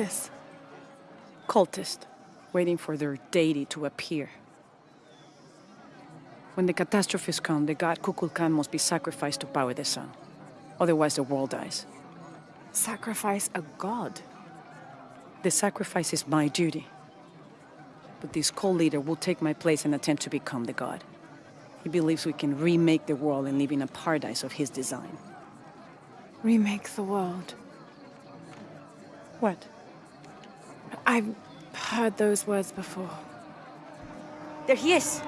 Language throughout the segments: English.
Is this? Cultist, waiting for their deity to appear. When the catastrophes come, the god Kukulkan must be sacrificed to power the sun. Otherwise, the world dies. Sacrifice a god? The sacrifice is my duty. But this cult leader will take my place and attempt to become the god. He believes we can remake the world and live in a paradise of his design. Remake the world. What? I've heard those words before. There he is!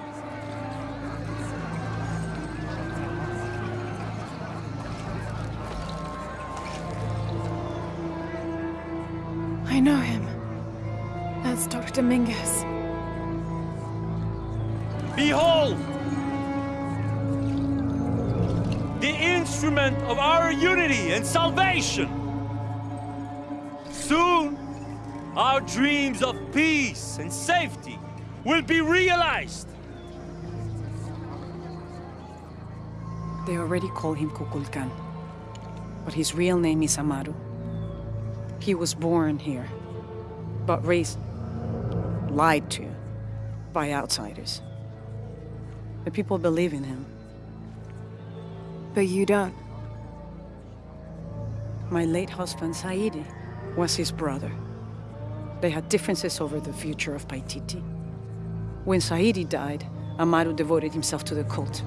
I know him. That's Dr. Dominguez. Behold! The instrument of our unity and salvation! Soon, our dreams of peace and safety will be realized! They already call him Kukulkan. But his real name is Amaru. He was born here, but raised, lied to, by outsiders. The people believe in him. But you don't. My late husband, Sairi, was his brother. They had differences over the future of Paititi. When Sairi died, Amaru devoted himself to the cult.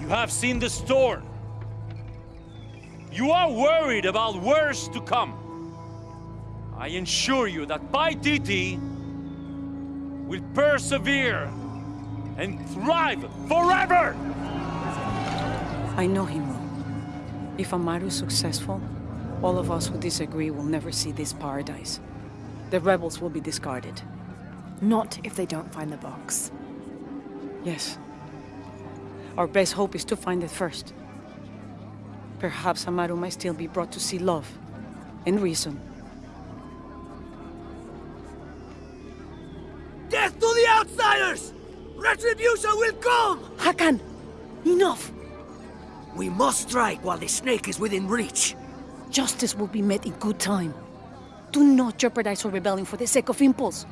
You have seen the storm. You are worried about worse to come. I assure you that Paititi will persevere and thrive forever! I know him. If Amaru is successful, all of us who disagree will never see this paradise. The rebels will be discarded. Not if they don't find the box. Yes. Our best hope is to find it first. Perhaps Amaru might still be brought to see love and reason. Death to the outsiders! Retribution will come! Hakan! Enough! We must strike while the snake is within reach. Justice will be met in good time. Do not jeopardize our rebellion for the sake of impulse.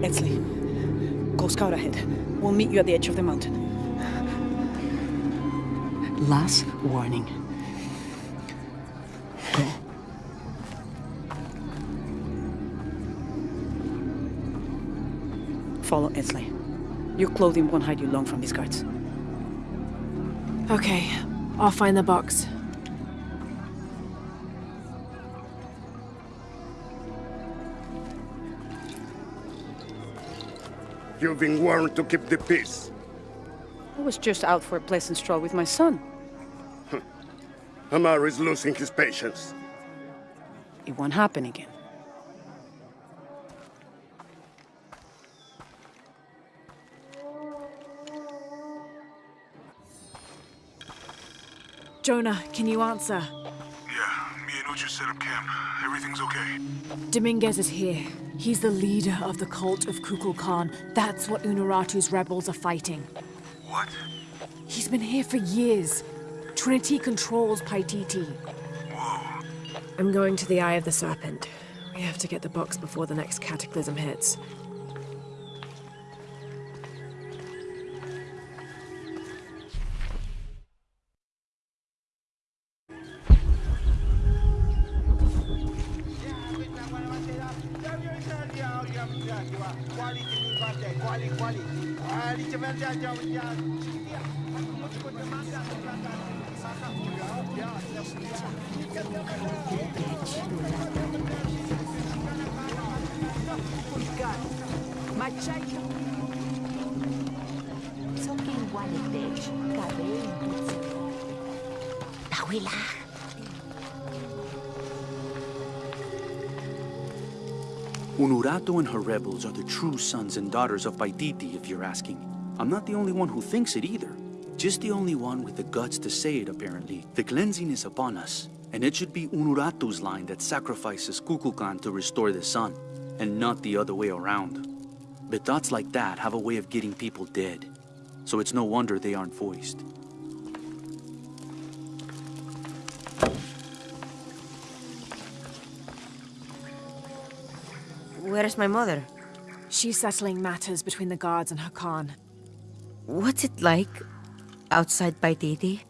Etzli, go scout ahead. We'll meet you at the edge of the mountain. Last warning. Follow Etzli. Your clothing won't hide you long from these guards. Okay, I'll find the box. You've been warned to keep the peace. I was just out for a pleasant stroll with my son. Amaru is losing his patience. It won't happen again. Jonah, can you answer? Yeah, me and Uchu set up camp. Everything's okay. Dominguez is here. He's the leader of the cult of Kukulkan. That's what Unuratu's rebels are fighting. What? He's been here for years. Trinity controls Paititi. Whoa. I'm going to the Eye of the Serpent. We have to get the box before the next cataclysm hits. Unuratu and her rebels are the true sons and daughters of Paititi, if you're asking. I'm not the only one who thinks it either. Just the only one with the guts to say it, apparently. The cleansing is upon us. And it should be Unuratu's line that sacrifices Kukulkan to restore the sun, and not the other way around. But thoughts like that have a way of getting people dead, so it's no wonder they aren't voiced. Where is my mother? She's settling matters between the guards and Hakan. What's it like outside Paititi?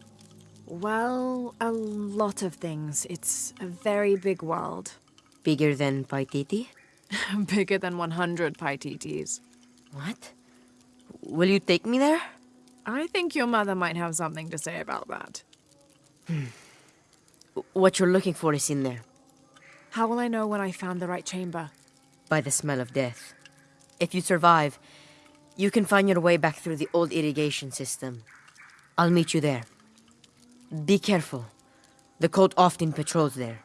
Well, a lot of things. It's a very big world. Bigger than Paititi? Bigger than 100 Paititis. What? Will you take me there? I think your mother might have something to say about that. Hmm. What you're looking for is in there, How will I know when I found the right chamber? By the smell of death. If you survive, you can find your way back through the old irrigation system. I'll meet you there. Be careful. The cult often patrols there.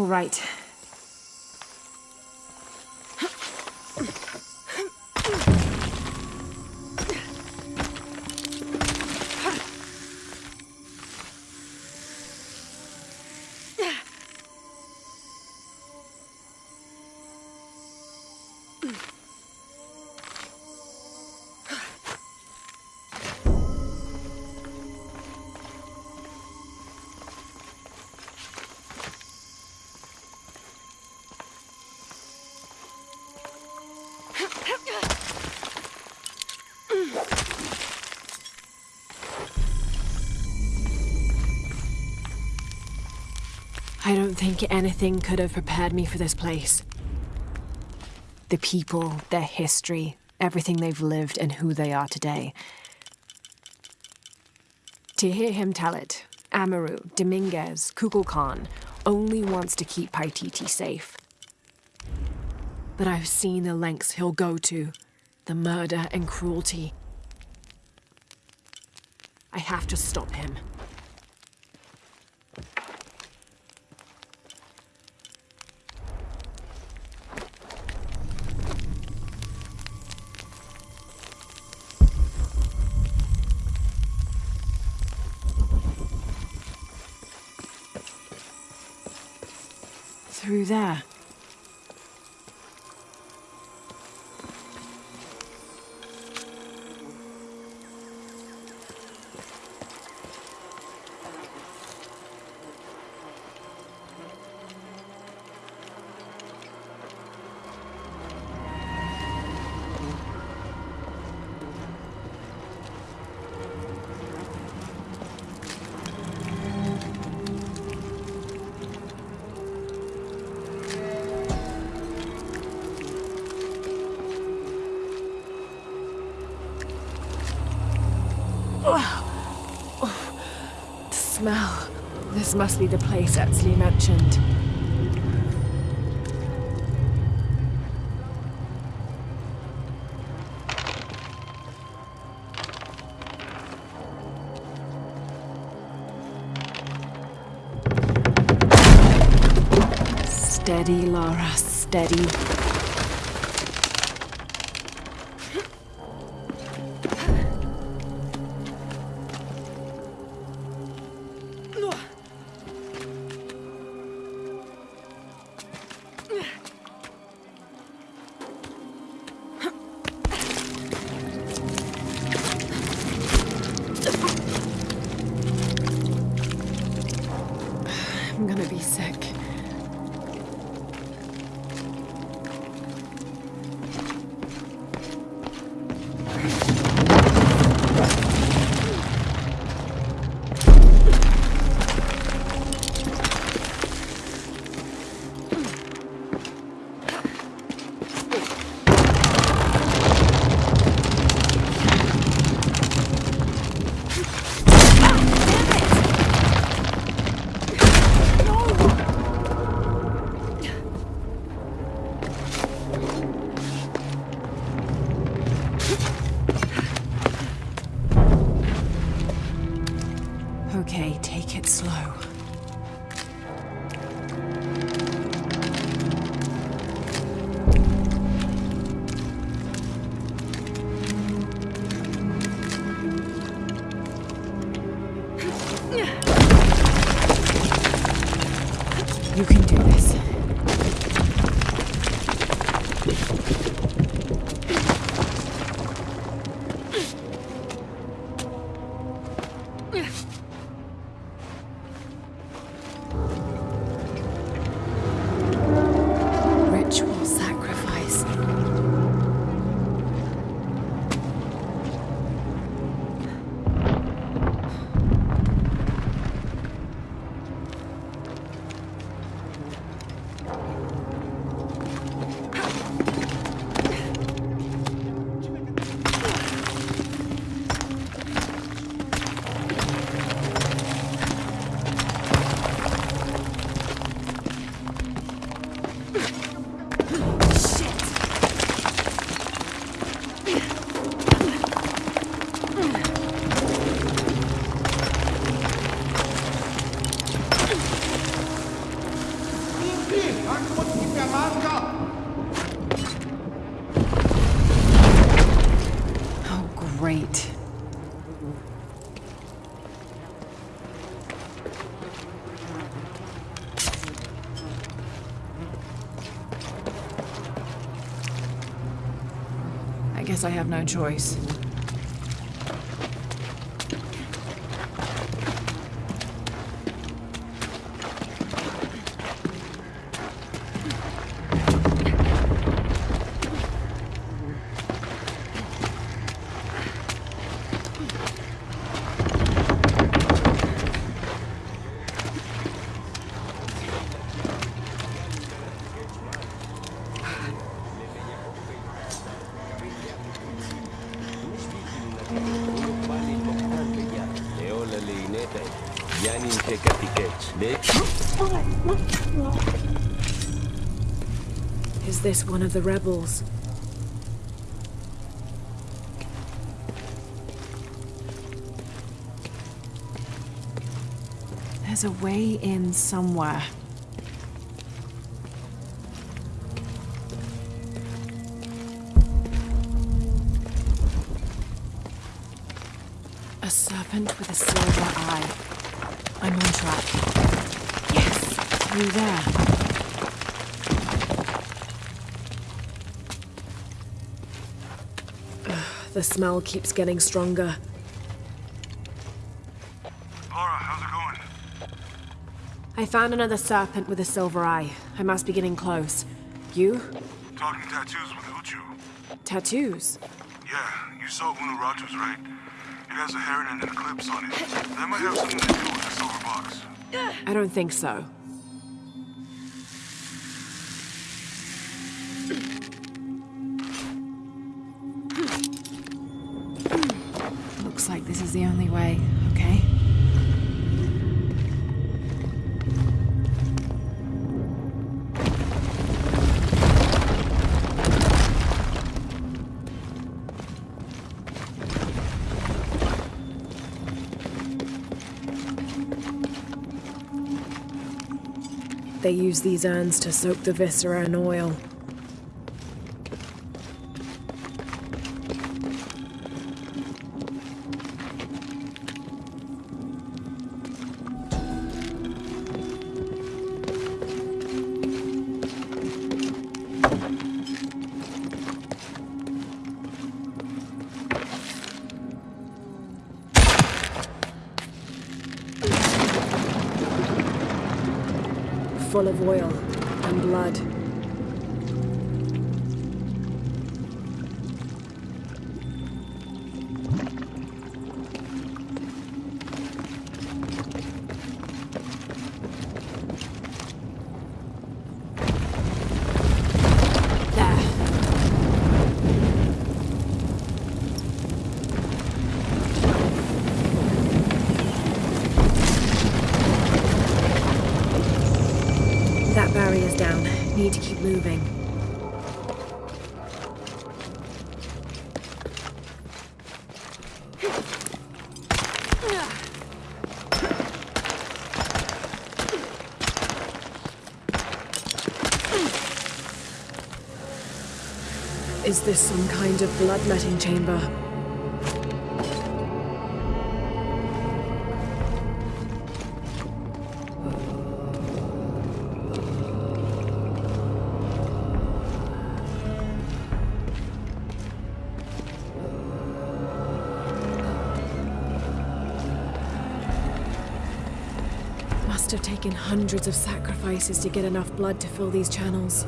All right. I don't think anything could have prepared me for this place. The people, their history, everything they've lived, and who they are today. To hear him tell it, Amaru, Dominguez, Kukulkan only wants to keep Paititi safe. But I've seen the lengths he'll go to, the murder and cruelty. I have to stop him. Through there. This must be the place Etzli mentioned. Steady, Lara, steady. Guess I have no choice. One of the rebels? There's a way in somewhere. The smell keeps getting stronger. Lara, how's it going? I found another serpent with a silver eye. I must be getting close. You? Talking tattoos with Uchu. Tattoos? Yeah, you saw Unuratu's, right? It has a heron and an eclipse on it. That might have something to do with the silver box. I don't think so. This is the only way, okay? They use these urns to soak the viscera in oil. Is this some kind of bloodletting chamber? Must have taken hundreds of sacrifices to get enough blood to fill these channels.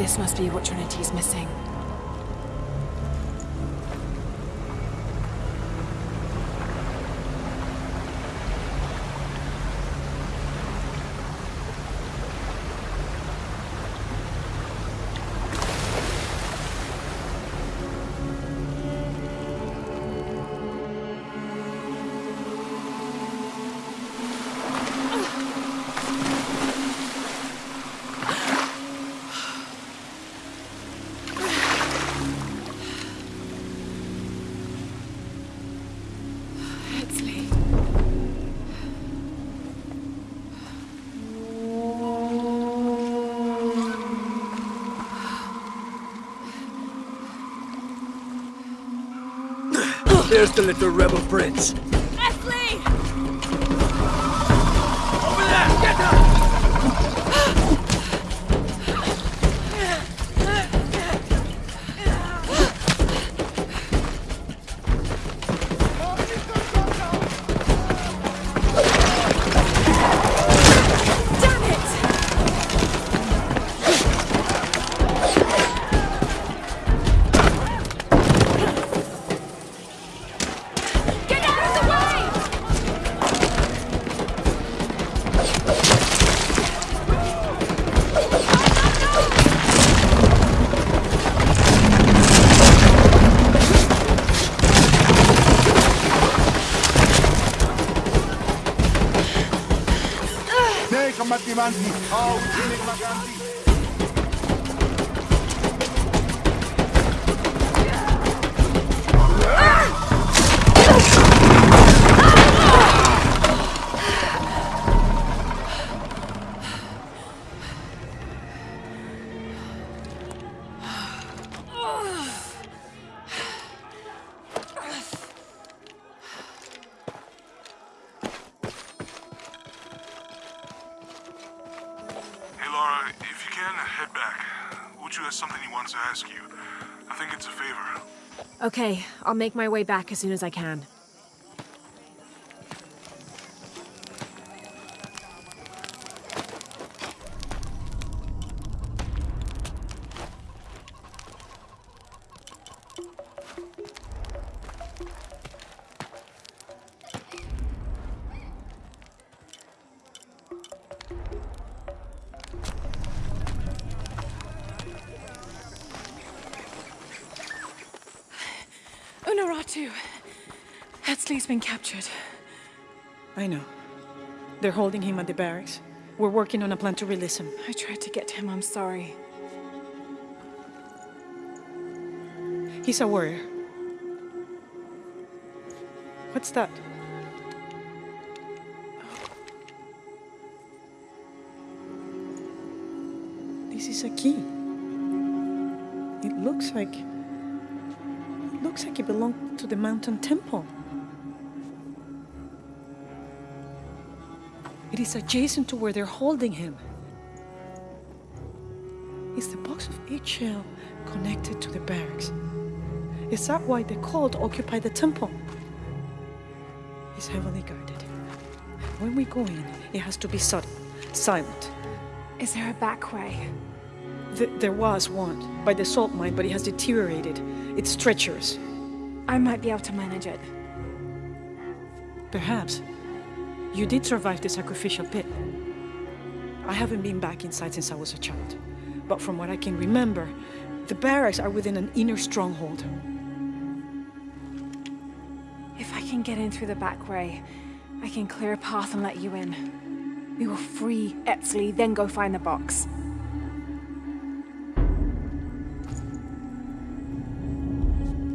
This must be what Trinity's missing. There's the little rebel prince. Oh, Okay, I'll make my way back as soon as I can. They're holding him at the barracks. We're working on a plan to release him. I tried to get him, I'm sorry. He's a warrior. What's that? This is a key. It looks like. It looks like it belonged to the mountain temple. It is adjacent to where they're holding him. Is the box of Ix Chel connected to the barracks? Is that why the cult occupy the temple? It's heavily guarded. When we go in, it has to be subtle, silent. Is there a back way? Th- there was one by the salt mine, but it has deteriorated. It's treacherous. I might be able to manage it. Perhaps. You did survive the sacrificial pit. I haven't been back inside since I was a child. But from what I can remember, the barracks are within an inner stronghold. If I can get in through the back way, I can clear a path and let you in. We will free Etzli, then go find the box.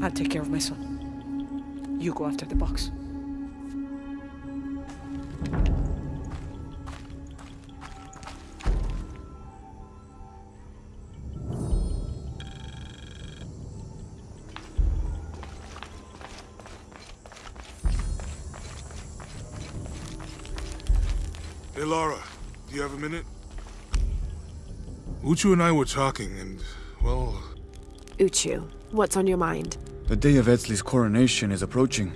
I'll take care of my son. You go after the box. Uchu and I were talking, and, well, Uchu, what's on your mind? The day of Etzli's coronation is approaching.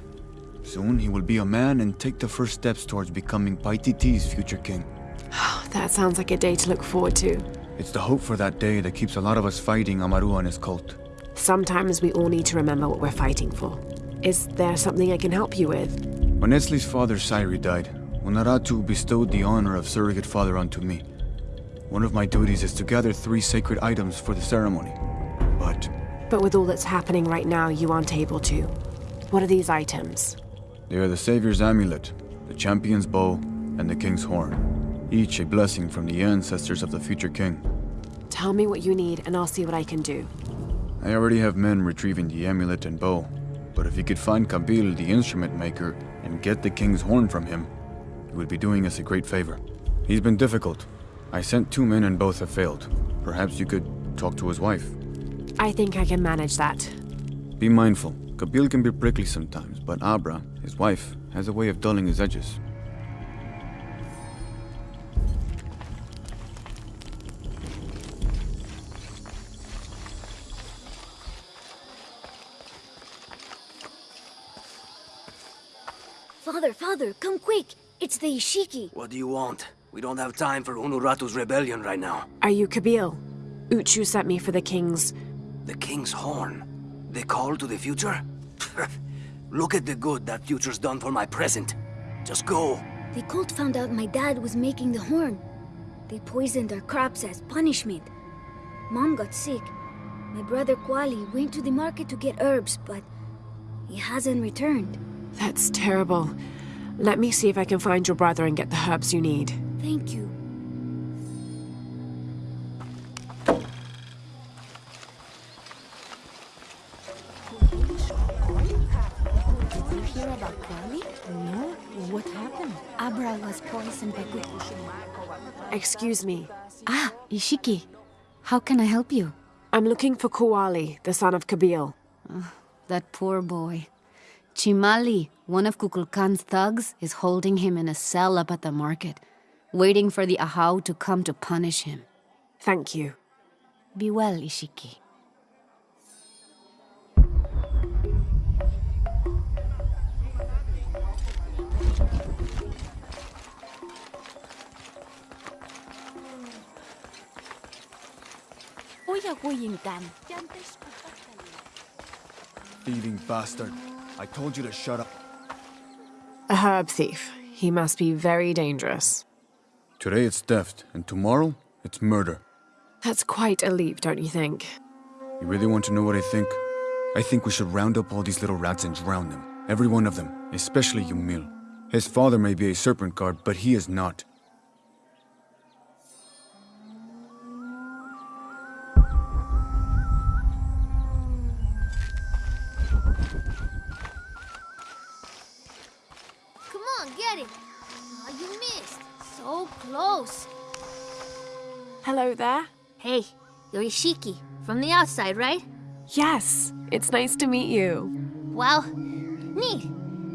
Soon he will be a man and take the first steps towards becoming Paititi's future king. Oh, That sounds like a day to look forward to. It's the hope for that day that keeps a lot of us fighting Amaru and his cult. Sometimes we all need to remember what we're fighting for. Is there something I can help you with? When Etzli's father Sairi died, Unuratu bestowed the honor of surrogate father onto me. One of my duties is to gather three sacred items for the ceremony. But But with all that's happening right now, you aren't able to. What are these items? they are the Savior's amulet, the champion's bow, and the king's horn. Each a blessing from the ancestors of the future king. Tell me what you need, and I'll see what I can do. I already have men retrieving the amulet and bow, but if you could find Kabil, the instrument maker, and get the king's horn from him, you would be doing us a great favor. He's been difficult. I sent two men and both have failed. Perhaps you could talk to his wife. I think I can manage that. Be mindful. Kabil can be prickly sometimes, but Abra, his wife, has a way of dulling his edges. Father, father, come quick! It's the Ishiki. What do you want? We don't have time for Unuratu's rebellion right now. Are you Kabil? Uchu sent me for the king's. The King's Horn. The call to the future? Look at the good that future's done for my present. Just go. The cult found out my dad was making the horn. They poisoned our crops as punishment. Mom got sick. My brother Kwali went to the market to get herbs, but he hasn't returned. That's terrible. Let me see if I can find your brother and get the herbs you need. Thank you. Did you hear about Kwali? No. What happened? Abra was poisoned by good. Excuse me. Ah, Ishiki. How can I help you? I'm looking for Kuali, the son of Kabil. That poor boy. Chimali, one of Kukulkan's thugs, is holding him in a cell up at the market, waiting for the Ahau to come to punish him. Thank you. Be well, Ishiki. Thieving bastard. I told you to shut up. A herb thief. He must be very dangerous. Today it's theft, and tomorrow it's murder. That's quite a leap, don't you think? You really want to know what I think? I think we should round up all these little rats and drown them. Every one of them, especially Yumil. His father may be a serpent guard, but he is not. Ishiki. From the outside, right? Yes, it's nice to meet you. Well, neat.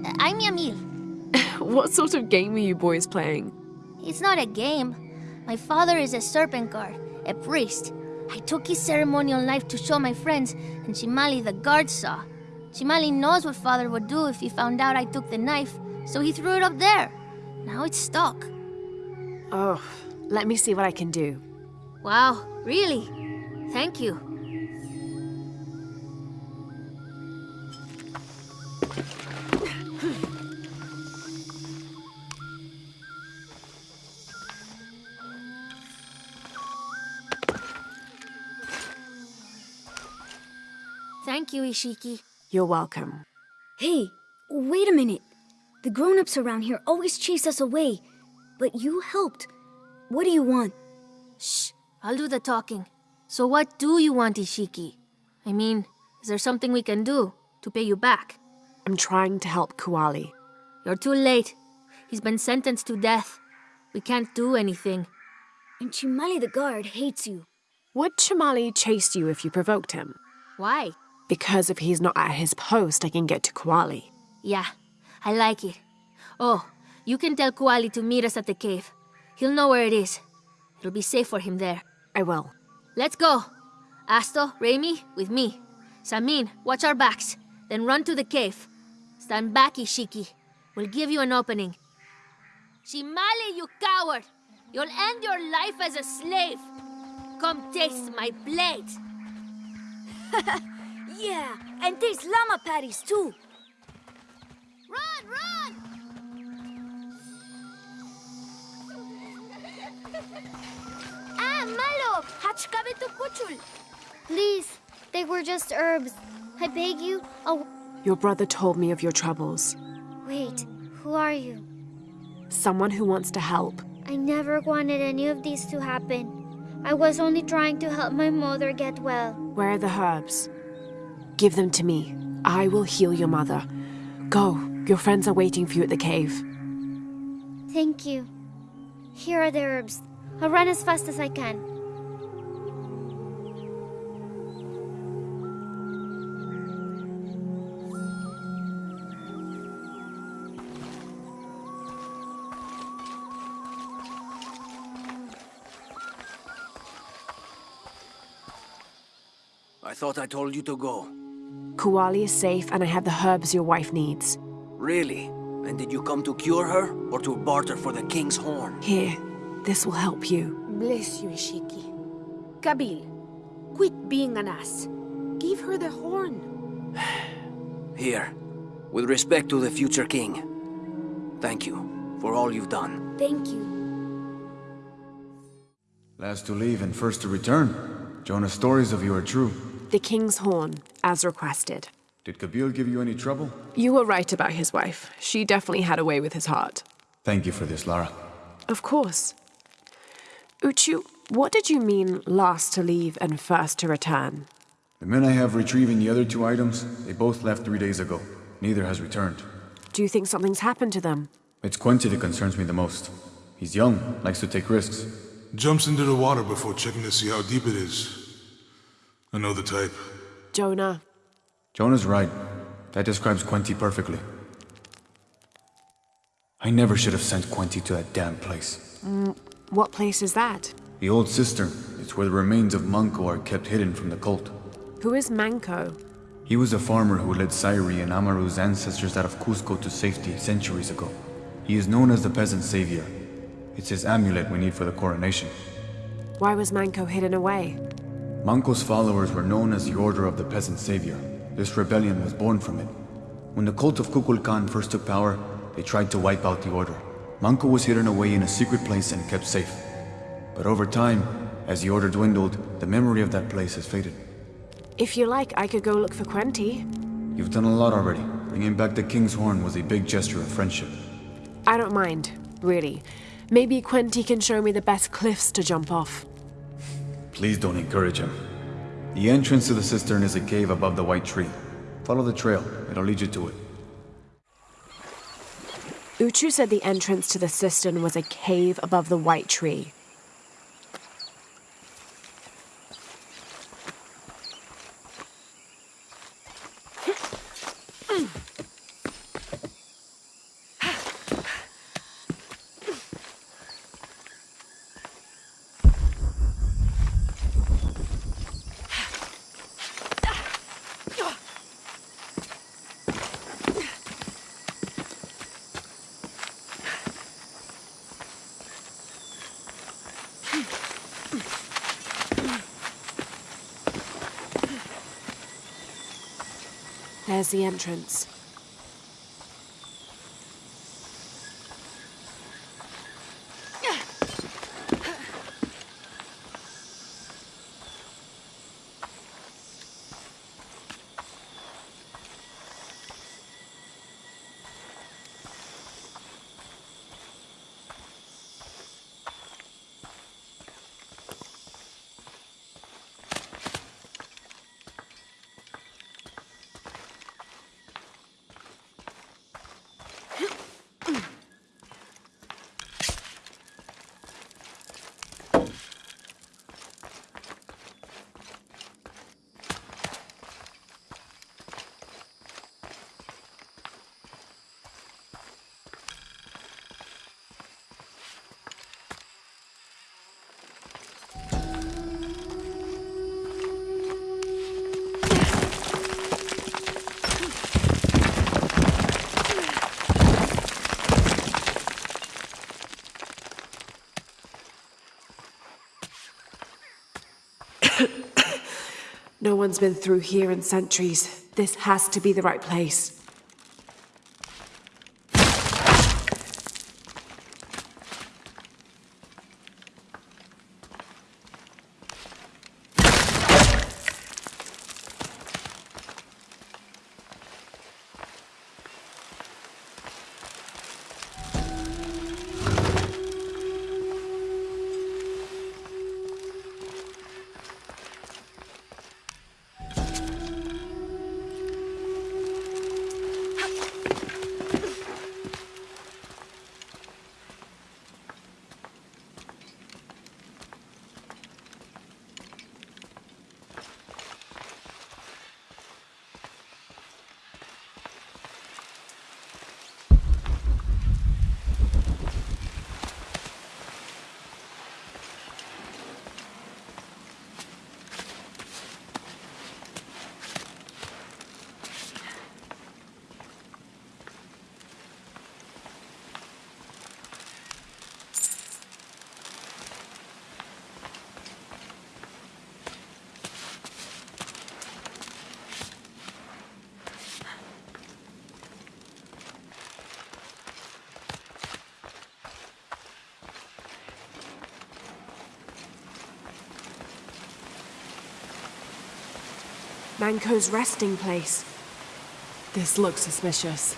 Uh, I'm Yamil. What sort of game are you boys playing? It's not a game. My father is a serpent guard, a priest. I took his ceremonial knife to show my friends, and Chimali the guard saw. Chimali knows what father would do if he found out I took the knife, so he threw it up there. Now it's stuck. Oh, let me see what I can do. Wow, really? Thank you. Thank you, Ishiki. You're welcome. Hey, wait a minute. The grown-ups around here always chase us away, but you helped. What do you want? Shh, I'll do the talking. So what do you want, Ishiki? I mean, is there something we can do to pay you back? I'm trying to help Kuali. You're too late. He's been sentenced to death. We can't do anything. And Chimali the guard hates you. Would Chimali chase you if you provoked him? Why? Because if he's not at his post, I can get to Kuali. Yeah, I like it. Oh, you can tell Kuali to meet us at the cave. He'll know where it is. It'll be safe for him there. I will. Let's go. Asto, Raimi, with me. Samin, watch our backs. Then run to the cave. Stand back, Ishiki. We'll give you an opening. Chimali, you coward! You'll end your life as a slave! Come taste my blade. yeah, and taste llama patties too. Run, run! ah, malo! Hachkabe tu kuchul. Please, they were just herbs. I beg you, I'll... Your brother told me of your troubles. Wait, who are you? Someone who wants to help. I never wanted any of these to happen. I was only trying to help my mother get well. Where are the herbs? Give them to me. I will heal your mother. Go. Your friends are waiting for you at the cave. Thank you. Here are the herbs. I'll run as fast as I can. I thought I told you to go. Kuali is safe, and I have the herbs your wife needs. Really? And did you come to cure her, or to barter for the king's horn? Here, this will help you. Bless you, Ishiki. Kabil, quit being an ass. Give her the horn. Here, with respect to the future king. Thank you for all you've done. Thank you. Last to leave and first to return. Jonah's stories of you are true. The king's horn, as requested. Did Kabil give you any trouble? You were right about his wife. She definitely had a way with his heart. Thank you for this, Lara. Of course. Uchu, what did you mean last to leave and first to return? The men I have retrieving the other two items, they both left three days ago. Neither has returned. Do you think something's happened to them? It's Quinty that concerns me the most. He's young, likes to take risks. Jumps into the water before checking to see how deep it is. I know the type. Jonah. Jonah's right. That describes Quinty perfectly. I never should have sent Quinty to that damn place. Mm, what place is that? The old cistern. It's where the remains of Manco are kept hidden from the cult. Who is Manco? He was a farmer who led Sairi and Amaru's ancestors out of Cusco to safety centuries ago. He is known as the peasant savior. It's his amulet we need for the coronation. Why was Manco hidden away? Manco's followers were known as the Order of the Peasant Savior. This rebellion was born from it. When the cult of Kukulkan first took power, they tried to wipe out the Order. Manco was hidden away in a secret place and kept safe. But over time, as the Order dwindled, the memory of that place has faded. If you like, I could go look for Quenty. You've done a lot already. Bringing back the King's Horn was a big gesture of friendship. I don't mind, really. Maybe Quenty can show me the best cliffs to jump off. Please don't encourage him. The entrance to the cistern is a cave above the white tree. Follow the trail, it'll lead you to it. Uchu said the entrance to the cistern was a cave above the white tree. There's the entrance. no one's been through here in centuries. This has to be the right place. Manco's resting place. This looks suspicious.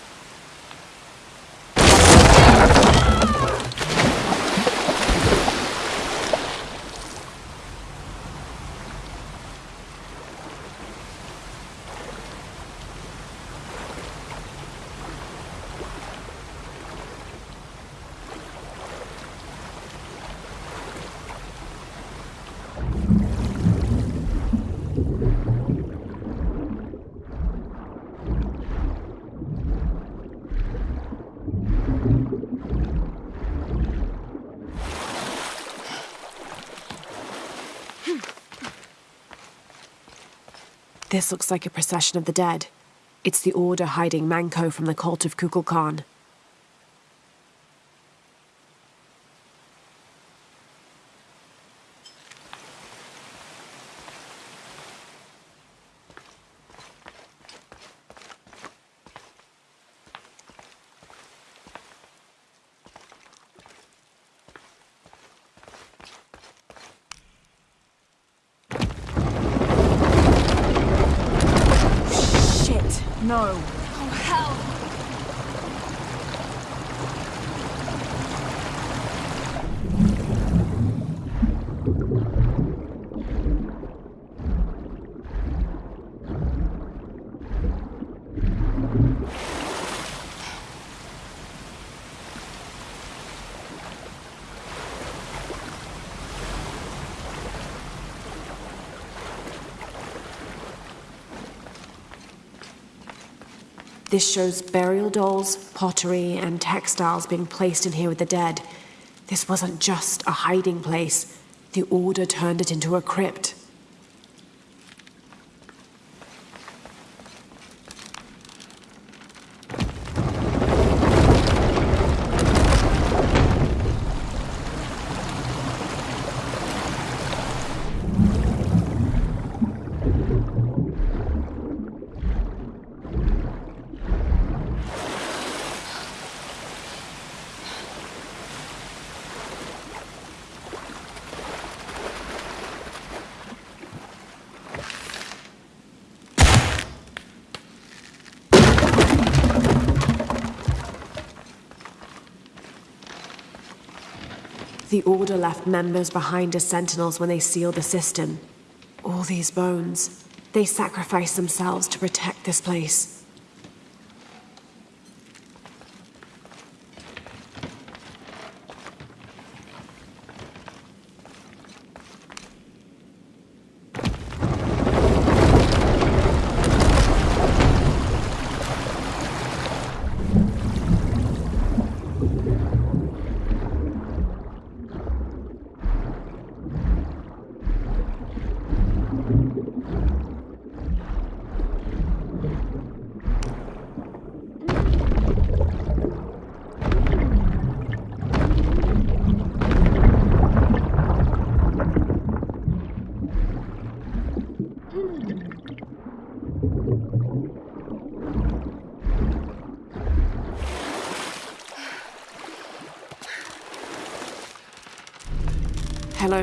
This looks like a procession of the dead. It's the Order hiding Manco from the cult of Kukulkan. Shit, no. Oh, hell! This shows burial dolls, pottery, and textiles being placed in here with the dead. This wasn't just a hiding place. The Order turned it into a crypt. The Order left members behind as sentinels when they sealed the cistern. All these bones. They sacrificed themselves to protect this place.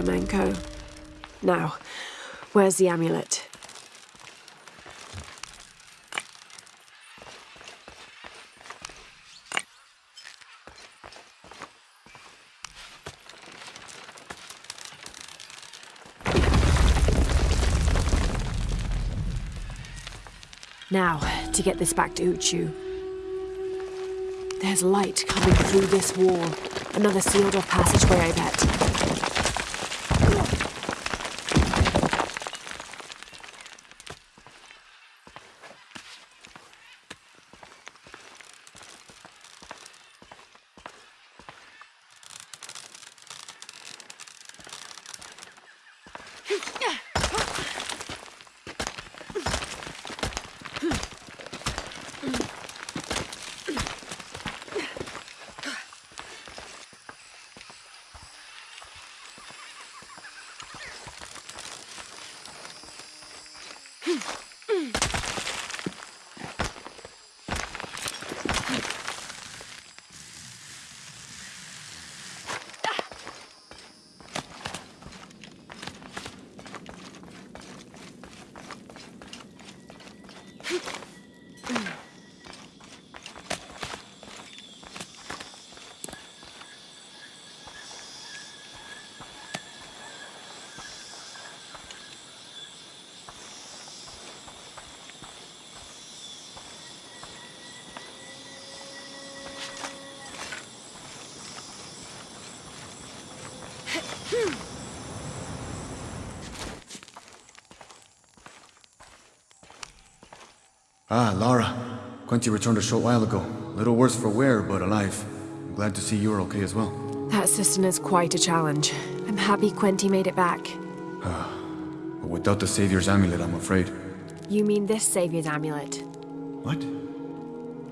Manco. Now, where's the amulet? Now, to get this back to Uchu. There's light coming through this wall. Another sealed off passageway, I bet. Ah, Lara. Quinty returned a short while ago. Little worse for wear, but alive. I'm glad to see you're okay as well. That cistern is quite a challenge. I'm happy Quenty made it back. But without the Savior's amulet, I'm afraid. You mean this Savior's amulet? What?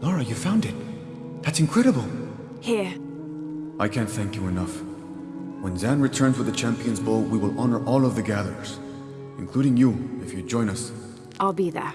Lara, you found it. That's incredible. Here. I can't thank you enough. When Zan returns with the Champion's Bow, we will honor all of the gatherers. Including you, if you join us. I'll be there.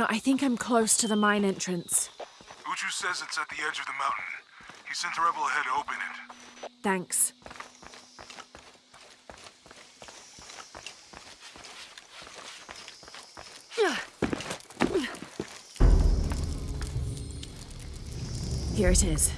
Jonah, I think I'm close to the mine entrance. Uchu says it's at the edge of the mountain. He sent a rebel ahead to open it. Thanks. Here it is.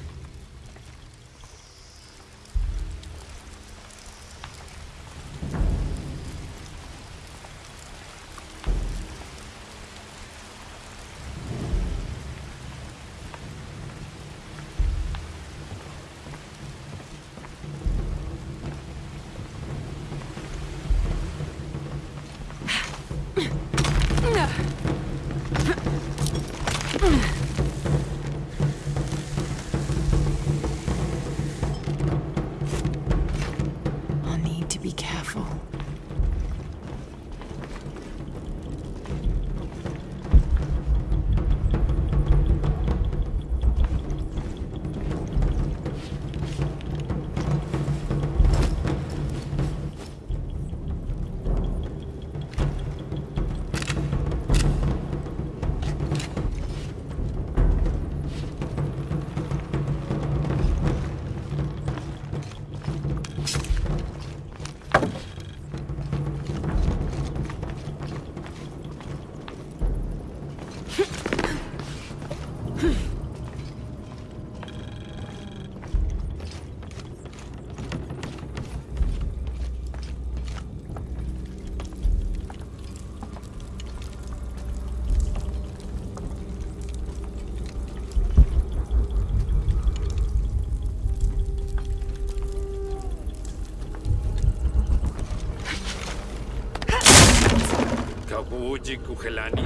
Kabuji Kuhelani,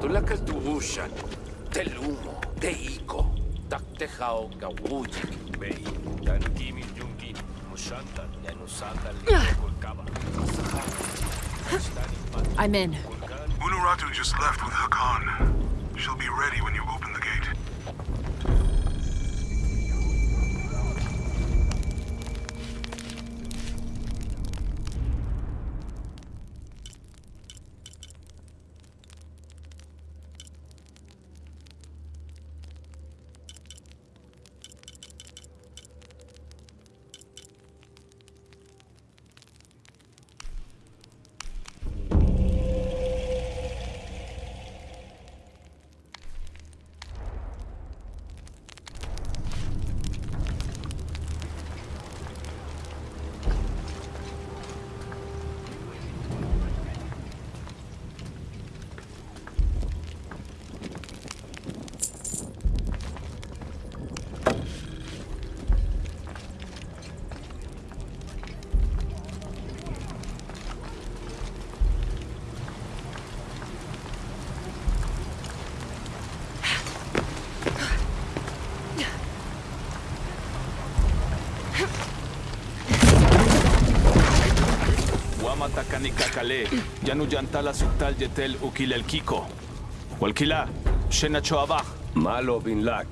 Tulakas Dubushan, Telumo, Teiko, Taktejao kawujik bei dan kimi mushanta yanusanda ah. likolkaba. I'm in. Unuratu just left with Hakan. She'll be ready when you Kakale, Yanuyantala Suktal Yetel Ukilel Kiko. Walkila, Shenachoabaj. Malo Binlak.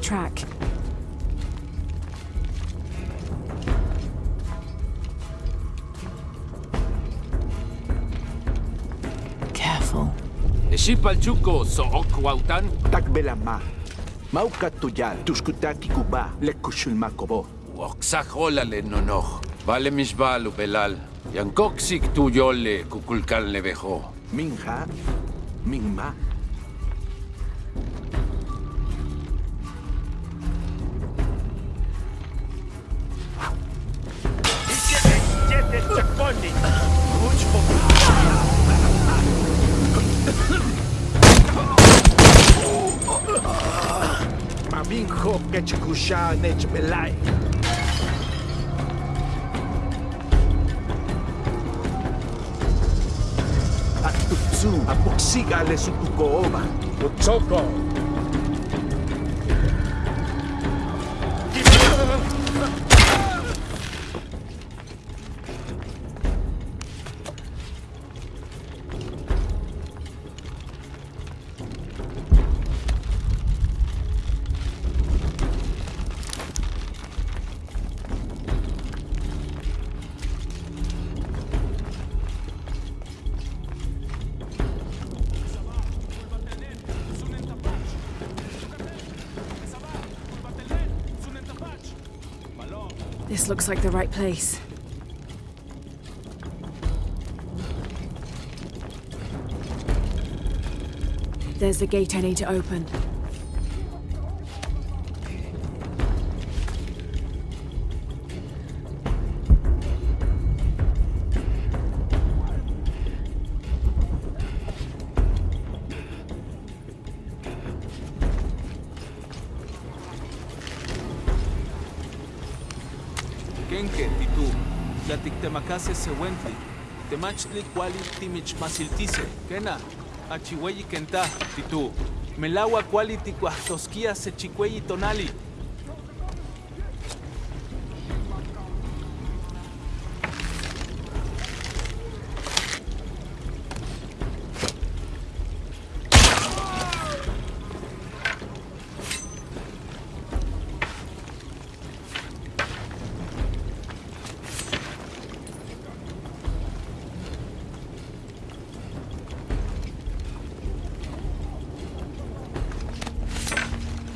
Right track. Careful. Shipal chuko so okwautan. Takbelama. Mauka tuyal, tuskutati kuba, lekushul makobo. Oxajolale nonoch. Vale misbalu belal. Yankoksik tu yole kukulkan levejo. Minja, minma. incarnate me like. At tutsu, apoksiga lesutuko oba. Utsoko. Looks like the right place. There's the gate I need to open. Temacase Sewentli, Temachli Kuali Timichmasiltise, Kena, Achihueyi Kenta, Titú, Melawa Kuali se Sechicueyi Tonali,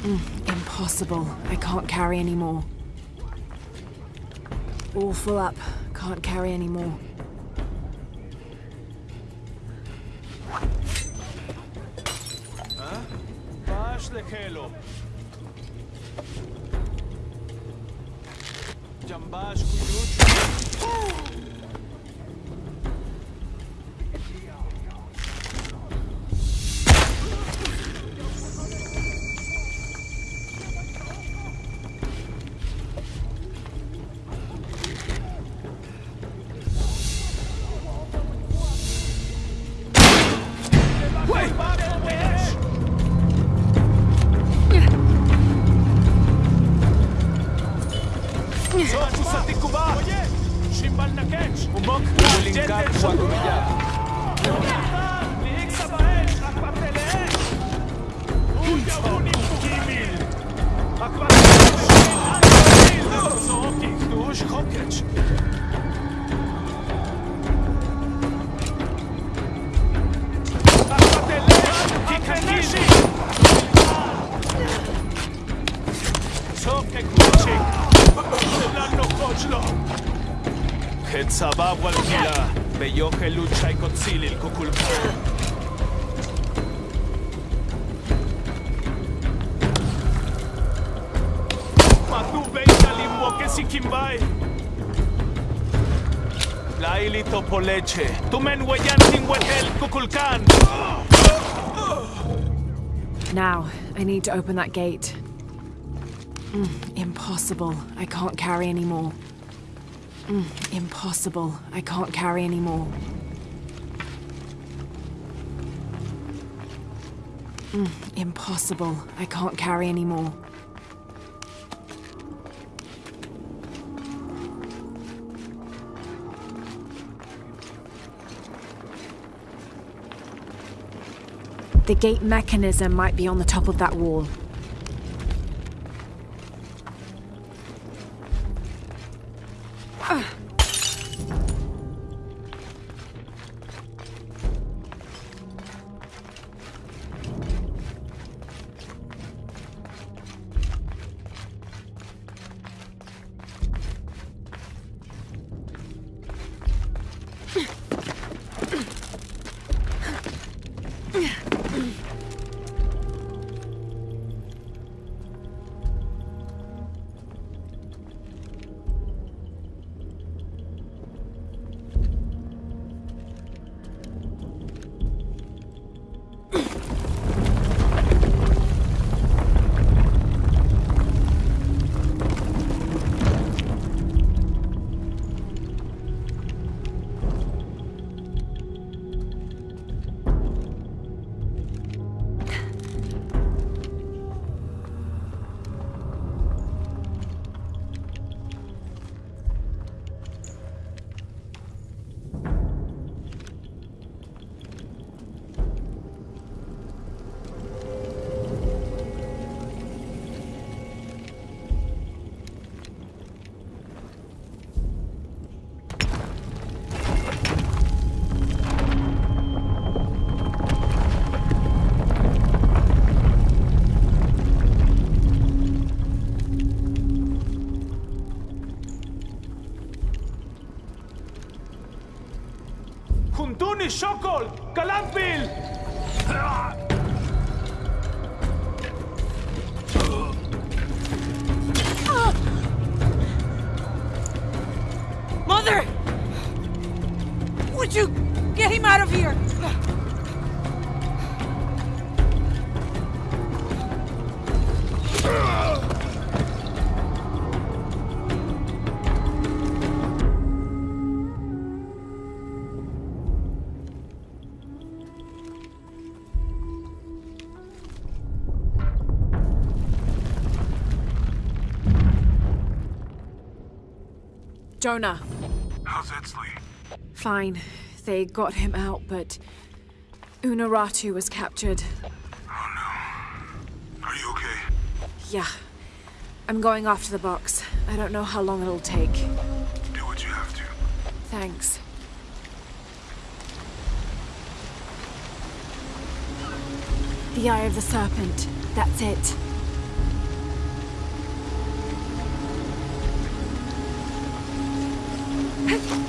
Mm, impossible. I can't carry any more. All full up. Can't carry any more. leche. Tumen Kukulkan. Now, I need to open that gate. Mm, impossible. I can't carry any more. Mm, impossible. I can't carry any more. Mm, impossible. I can't carry any more. The gate mechanism might be on the top of that wall. कलम बिल Jonah. How's Etzli? Fine. They got him out, but Unuratu was captured. Oh no. Are you okay? Yeah. I'm going after the box. I don't know how long it'll take. Do what you have to. Thanks. The Eye of the Serpent. That's it. Looks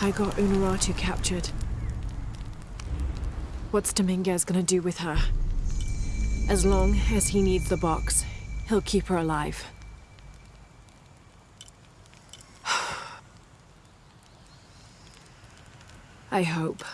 I got Unuratu captured. What's Dominguez gonna do with her? As long as he needs the box, he'll keep her alive. I hope.